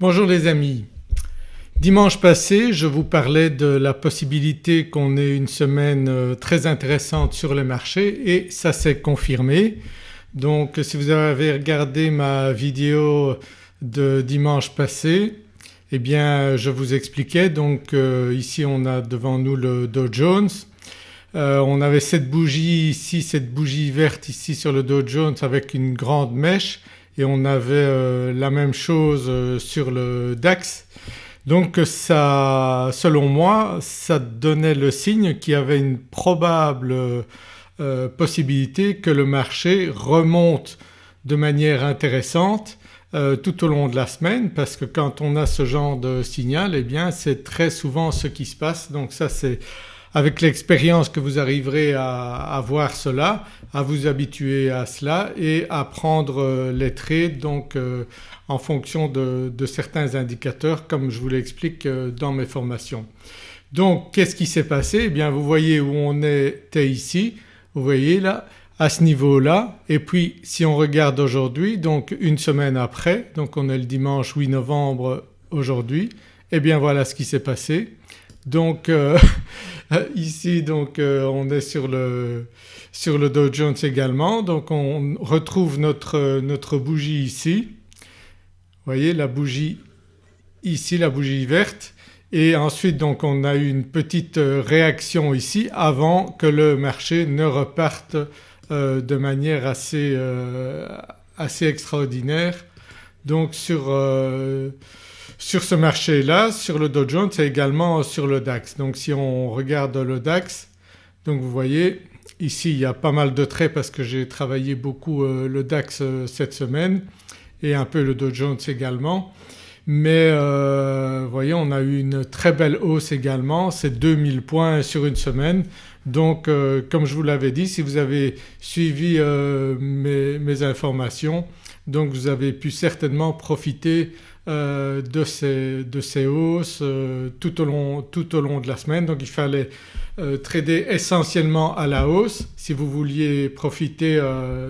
Bonjour les amis. Dimanche passé je vous parlais de la possibilité qu'on ait une semaine euh, très intéressante sur les marchés et ça s'est confirmé. Donc si vous avez regardé ma vidéo de dimanche passé eh bien je vous expliquais donc euh, ici on a devant nous le Dow Jones. Euh, on avait cette bougie ici, cette bougie verte ici sur le Dow Jones avec une grande mèche et on avait la même chose sur le DAX. Donc ça, selon moi, ça donnait le signe qu'il y avait une probable euh, possibilité que le marché remonte de manière intéressante euh, tout au long de la semaine parce que quand on a ce genre de signal eh bien c'est très souvent ce qui se passe donc ça c'est avec l'expérience que vous arriverez à, voir cela, à vous habituer à cela et à prendre euh, les trades donc euh, en fonction de, certains indicateurs comme je vous l'explique euh, dans mes formations. Donc qu'est-ce qui s'est passé? Eh bien vous voyez où on était ici, vous voyez là à ce niveau-là et puis si on regarde aujourd'hui donc une semaine après donc on est le dimanche 8 novembre aujourd'hui eh bien voilà ce qui s'est passé. Donc euh, ici donc euh, on est sur le, sur le Dow Jones également. Donc on retrouve notre, notre bougie ici. Vous voyez la bougie ici, la bougie verte. Et ensuite donc on a eu une petite euh, réaction ici avant que le marché ne reparte de manière assez, assez extraordinaire. Donc sur sur ce marché-là, sur le Dow Jones et également sur le DAX. Donc si on regarde le DAX donc vous voyez ici il y a pas mal de traits parce que j'ai travaillé beaucoup euh, le DAX euh, cette semaine et un peu le Dow Jones également. Mais euh, vous voyez on a eu une très belle hausse également, c'est 2000 points sur une semaine. Donc comme je vous l'avais dit si vous avez suivi mes, informations donc vous avez pu certainement profiter euh, de, ces, de, ces, hausses euh, tout, au long, tout, au long, de la semaine. Donc il fallait euh, trader essentiellement à la hausse si vous vouliez profiter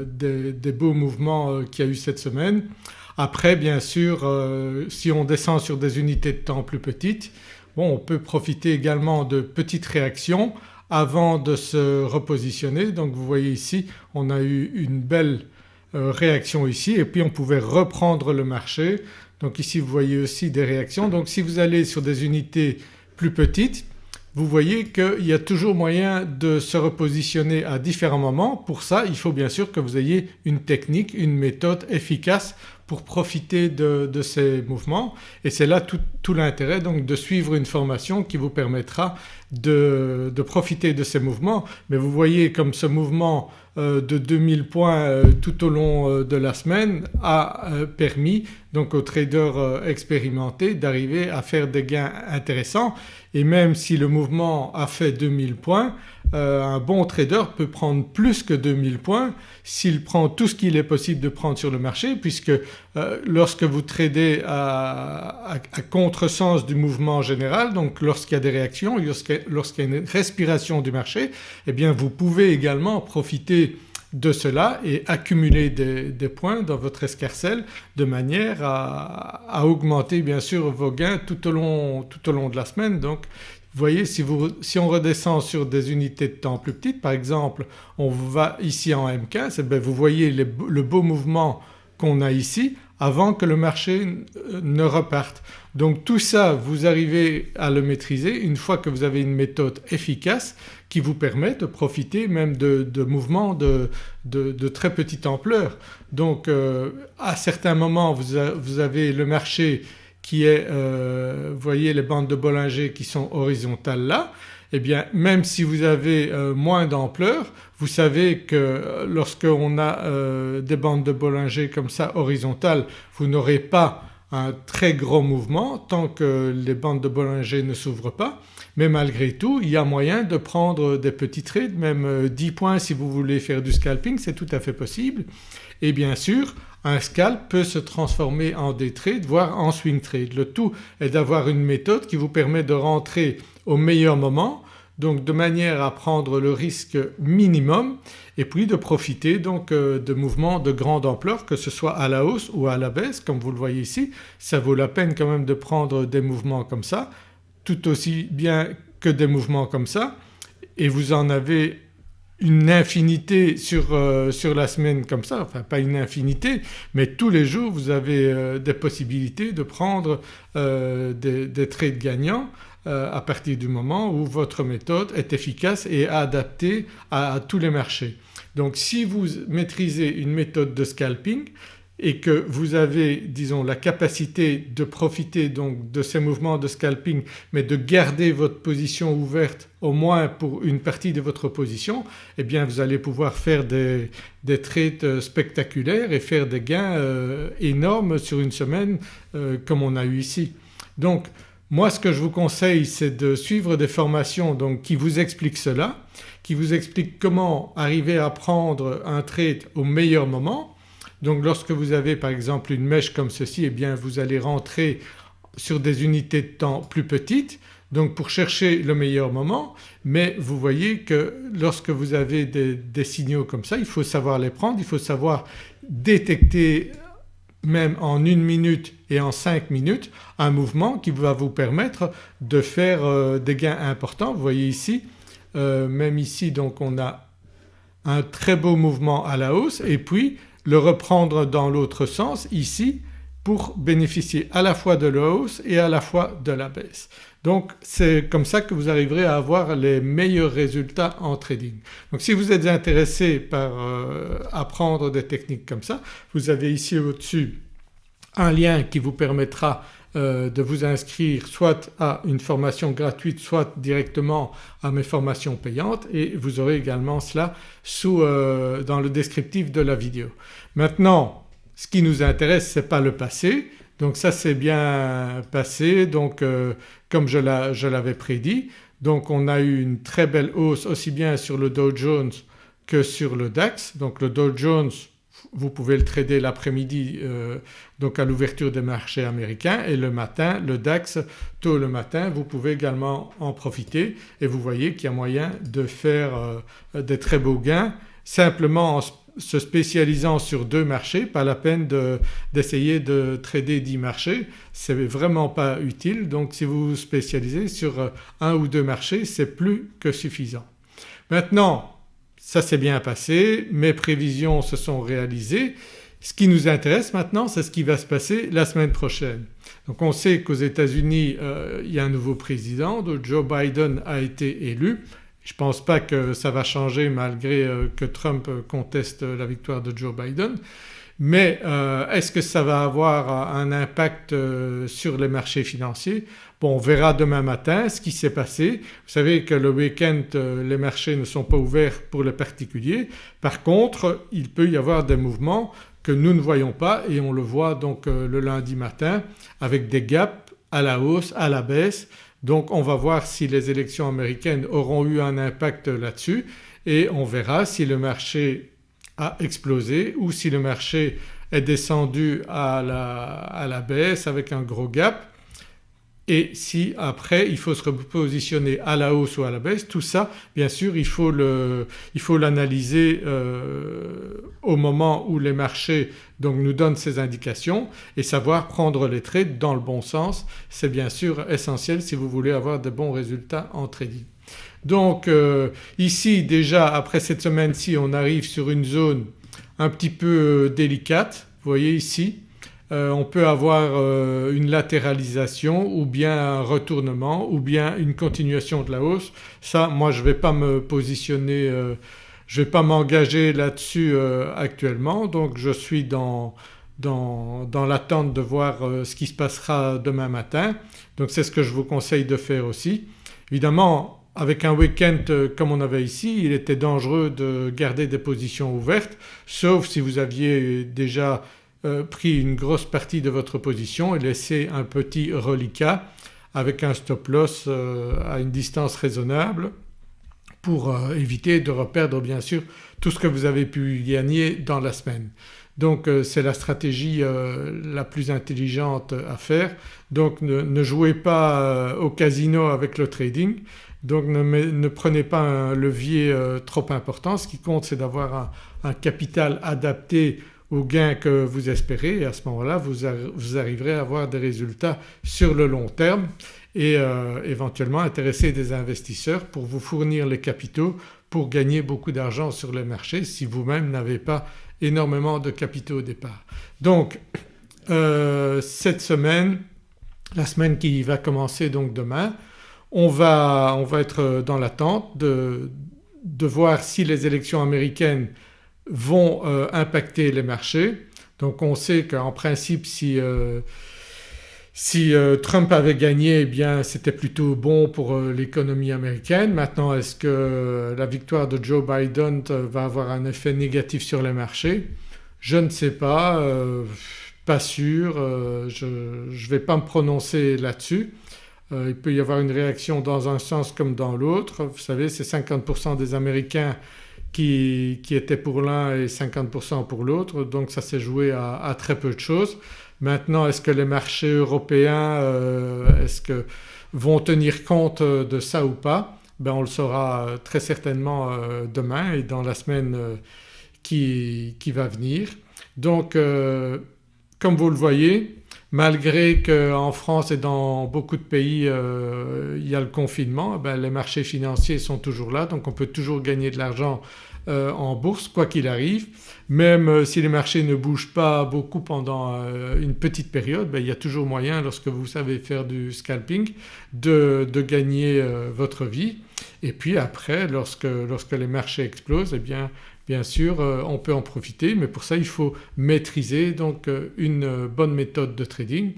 des, des, beaux mouvements qu'il y a eu cette semaine. Après bien sûr si on descend sur des unités de temps plus petites bon on peut profiter également de petites réactions avant de se repositionner. Donc vous voyez ici on a eu une belle réaction ici et puis on pouvait reprendre le marché donc ici vous voyez aussi des réactions. Donc si vous allez sur des unités plus petites vous voyez qu'il y a toujours moyen de se repositionner à différents moments. Pour ça il faut bien sûr que vous ayez une technique, une méthode efficace pour profiter de, ces mouvements et c'est là tout, l'intérêt donc de suivre une formation qui vous permettra de, profiter de ces mouvements. Mais vous voyez comme ce mouvement euh, de 2000 points euh, tout au long euh, de la semaine a permis donc aux traders expérimentés d'arriver à faire des gains intéressants et même si le mouvement a fait 2000 points un bon trader peut prendre plus que 2000 points s'il prend tout ce qu'il est possible de prendre sur le marché puisque euh, lorsque vous tradez à, contresens du mouvement général donc lorsqu'il y a des réactions, lorsqu'il y a une respiration du marché eh bien vous pouvez également profiter de cela et accumuler des, points dans votre escarcelle de manière à, augmenter bien sûr vos gains tout au long, tout au long de la semaine. Donc vous voyez si, si, on redescend sur des unités de temps plus petites par exemple on va ici en M15 et bien vous voyez le beau mouvement qu'on a ici avant que le marché ne reparte. Donc tout ça vous arrivez à le maîtriser une fois que vous avez une méthode efficace qui vous permet de profiter même de, mouvements de, très petite ampleur. Donc euh, à certains moments vous, avez le marché qui est, euh, vous voyez les bandes de Bollinger qui sont horizontales là eh bien même si vous avez euh, moins d'ampleur vous savez que lorsqu'on a euh, des bandes de Bollinger comme ça horizontales vous n'aurez pas un très gros mouvement tant que les bandes de Bollinger ne s'ouvrent pas mais malgré tout il y a moyen de prendre des petits trades même 10 euh, points si vous voulez faire du scalping c'est tout à fait possible et bien sûr un scalp peut se transformer en day trade voire en swing trade. Le tout est d'avoir une méthode qui vous permet de rentrer au meilleur moment, donc de manière à prendre le risque minimum et puis de profiter donc euh, de mouvements de grande ampleur que ce soit à la hausse ou à la baisse comme vous le voyez ici. Ça vaut la peine quand même de prendre des mouvements comme ça tout aussi bien que des mouvements comme ça et vous en avez une infinité sur, euh, sur, la semaine comme ça, enfin pas une infinité mais tous les jours vous avez euh, des possibilités de prendre des, des, trades gagnants à partir du moment où votre méthode est efficace et adaptée à, tous les marchés. Donc si vous maîtrisez une méthode de scalping et que vous avez disons la capacité de profiter donc de ces mouvements de scalping mais de garder votre position ouverte au moins pour une partie de votre position eh bien vous allez pouvoir faire des, des trades euh, spectaculaires et faire des gains euh, énormes sur une semaine euh, comme on a eu ici. Donc moi ce que je vous conseille c'est de suivre des formations donc qui vous expliquent cela, qui vous expliquent comment arriver à prendre un trade au meilleur moment. Donc lorsque vous avez par exemple une mèche comme ceci eh bien vous allez rentrer sur des unités de temps plus petites donc pour chercher le meilleur moment. Mais vous voyez que lorsque vous avez des, signaux comme ça il faut savoir les prendre, il faut savoir détecter même en une minute et en cinq minutes un mouvement qui va vous permettre de faire euh, des gains importants. Vous voyez ici euh, même ici donc on a un très beau mouvement à la hausse et puis le reprendre dans l'autre sens ici pour bénéficier à la fois de la hausse et à la fois de la baisse. Donc c'est comme ça que vous arriverez à avoir les meilleurs résultats en trading. Donc si vous êtes intéressé par euh, apprendre des techniques comme ça vous avez ici au-dessus un lien qui vous permettra euh, de vous inscrire soit à une formation gratuite soit directement à mes formations payantes et vous aurez également cela sous, euh, dans le descriptif de la vidéo. Maintenant ce qui nous intéresse ce n'est pas le passé donc ça c'est bien passé donc euh, comme je l'avais prédit. Donc on a eu une très belle hausse aussi bien sur le Dow Jones que sur le DAX. Donc le Dow Jones vous pouvez le trader l'après-midi euh, donc à l'ouverture des marchés américains et le matin le DAX tôt le matin vous pouvez également en profiter et vous voyez qu'il y a moyen de faire euh, des très beaux gains simplement en se spécialisant sur deux marchés, pas la peine d'essayer de, trader 10 marchés, c'est vraiment pas utile donc si vous vous spécialisez sur euh, un ou deux marchés c'est plus que suffisant. Maintenant ça s'est bien passé, mes prévisions se sont réalisées. Ce qui nous intéresse maintenant c'est ce qui va se passer la semaine prochaine. Donc on sait qu'aux États-Unis euh, il y a un nouveau président, Joe Biden a été élu. Je ne pense pas que ça va changer malgré euh, que Trump conteste la victoire de Joe Biden mais euh, est-ce que ça va avoir un impact sur les marchés financiers? Bon on verra demain matin ce qui s'est passé. Vous savez que le week-end euh, les marchés ne sont pas ouverts pour les particuliers. Par contre il peut y avoir des mouvements que nous ne voyons pas et on le voit donc euh, le lundi matin avec des gaps à la hausse, à la baisse. Donc on va voir si les élections américaines auront eu un impact là-dessus et on verra si le marché a explosé ou si le marché est descendu à la, à la baisse avec un gros gap et si après il faut se repositionner à la hausse ou à la baisse tout ça bien sûr il faut l'analyser euh, au moment où les marchés donc nous donnent ces indications et savoir prendre les trades dans le bon sens c'est bien sûr essentiel si vous voulez avoir de bons résultats en trading. Donc euh, ici déjà après cette semaine-ci on arrive sur une zone un petit peu euh, délicate vous voyez ici euh, on peut avoir euh, une latéralisation ou bien un retournement ou bien une continuation de la hausse. Ça moi je ne vais pas me positionner, euh, je ne vais pas m'engager là-dessus actuellement donc je suis dans, dans, dans l'attente de voir ce qui se passera demain matin. Donc c'est ce que je vous conseille de faire aussi. Évidemment avec un week-end comme on avait ici il était dangereux de garder des positions ouvertes sauf si vous aviez déjà euh, pris une grosse partie de votre position et laissé un petit reliquat avec un stop loss euh, à une distance raisonnable pour euh, éviter de reperdre bien sûr tout ce que vous avez pu gagner dans la semaine. Donc c'est la stratégie la plus intelligente à faire. Donc ne, jouez pas au casino avec le trading donc ne, prenez pas un levier trop important. Ce qui compte c'est d'avoir un, capital adapté aux gains que vous espérez et à ce moment-là vous, arriverez à avoir des résultats sur le long terme et euh, éventuellement intéresser des investisseurs pour vous fournir les capitaux pour gagner beaucoup d'argent sur les marchés si vous-même n'avez pas énormément de capitaux au départ. Donc euh, cette semaine, la semaine qui va commencer donc demain, on va, on va être dans l'attente de, de voir si les élections américaines vont euh, impacter les marchés. Donc on sait qu'en principe si, euh, si euh, Trump avait gagné eh bien c'était plutôt bon pour l'économie américaine. Maintenant est-ce que la victoire de Joe Biden va avoir un effet négatif sur les marchés? Je ne sais pas, pas sûr, je ne vais pas me prononcer là-dessus. il peut y avoir une réaction dans un sens comme dans l'autre. Vous savez c'est 50% des Américains qui, était pour l'un et 50% pour l'autre donc ça s'est joué à, très peu de choses. Maintenant est-ce que les marchés européens euh, vont tenir compte de ça ou pas? Ben on le saura très certainement euh, demain et dans la semaine euh, qui, va venir. Donc comme vous le voyez malgré qu'en France et dans beaucoup de pays il y a le confinement ben les marchés financiers sont toujours là donc on peut toujours gagner de l'argent en bourse quoi qu'il arrive. Même euh, si les marchés ne bougent pas beaucoup pendant euh, une petite période ben, il y a toujours moyen lorsque vous savez faire du scalping de, gagner votre vie. Et puis après lorsque, lorsque les marchés explosent eh bien bien sûr on peut en profiter mais pour ça il faut maîtriser donc une bonne méthode de trading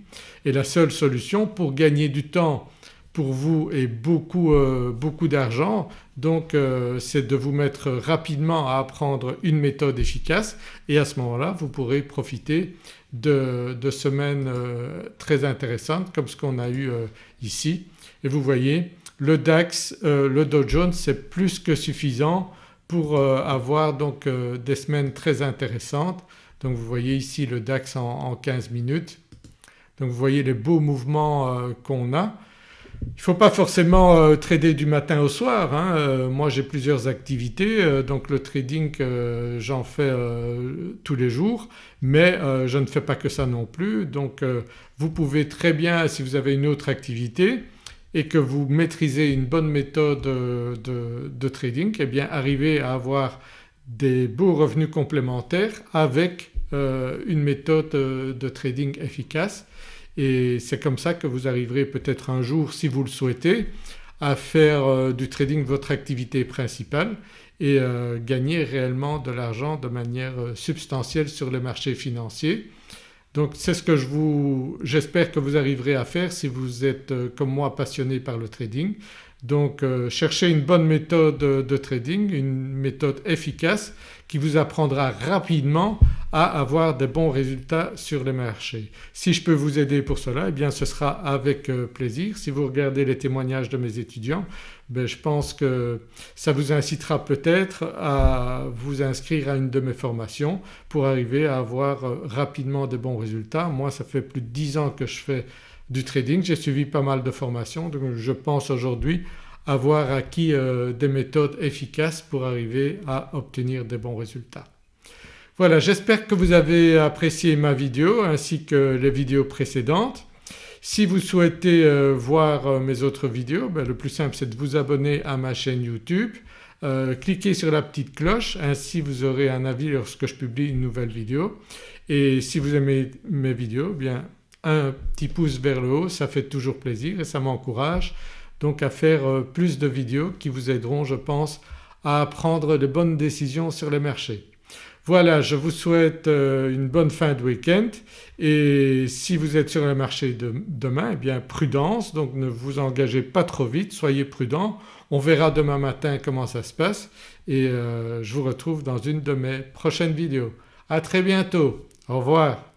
et la seule solution pour gagner du temps pour vous et beaucoup, euh, beaucoup d'argent donc euh, c'est de vous mettre rapidement à apprendre une méthode efficace et à ce moment-là vous pourrez profiter de, semaines euh, très intéressantes comme ce qu'on a eu ici. Et vous voyez le DAX, le Dow Jones c'est plus que suffisant pour avoir donc des semaines très intéressantes. Donc vous voyez ici le DAX en, en 15 minutes. Donc vous voyez les beaux mouvements qu'on a. Il ne faut pas forcément euh, trader du matin au soir. Hein. Euh, moi j'ai plusieurs activités euh, donc le trading j'en fais tous les jours mais je ne fais pas que ça non plus. Donc vous pouvez très bien si vous avez une autre activité et que vous maîtrisez une bonne méthode de, trading eh arriver à avoir des beaux revenus complémentaires avec une méthode de trading efficace et c'est comme ça que vous arriverez peut-être un jour si vous le souhaitez à faire euh, du trading votre activité principale et euh, gagner réellement de l'argent de manière euh, substantielle sur les marchés financiers. Donc c'est ce que j'espère que vous arriverez à faire si vous êtes comme moi passionné par le trading. Donc cherchez une bonne méthode de trading, une méthode efficace qui vous apprendra rapidement à avoir des bons résultats sur les marchés. Si je peux vous aider pour cela eh bien ce sera avec euh, plaisir. Si vous regardez les témoignages de mes étudiants ben je pense que ça vous incitera peut-être à vous inscrire à une de mes formations pour arriver à avoir euh, rapidement de bons résultats. Moi ça fait plus de 10 ans que je fais du trading, j'ai suivi pas mal de formations donc je pense aujourd'hui avoir acquis euh, des méthodes efficaces pour arriver à obtenir des bons résultats. Voilà j'espère que vous avez apprécié ma vidéo ainsi que les vidéos précédentes. Si vous souhaitez euh, voir euh, mes autres vidéos ben, le plus simple c'est de vous abonner à ma chaîne YouTube, cliquez sur la petite cloche ainsi vous aurez un avis lorsque je publie une nouvelle vidéo et si vous aimez mes vidéos bien un petit pouce vers le haut ça fait toujours plaisir et ça m'encourage donc à faire plus de vidéos qui vous aideront je pense à prendre de bonnes décisions sur les marchés. Voilà je vous souhaite euh, une bonne fin de week-end et si vous êtes sur le marché de demain eh bien prudence donc ne vous engagez pas trop vite, soyez prudent. On verra demain matin comment ça se passe et euh, je vous retrouve dans une de mes prochaines vidéos. À très bientôt, au revoir.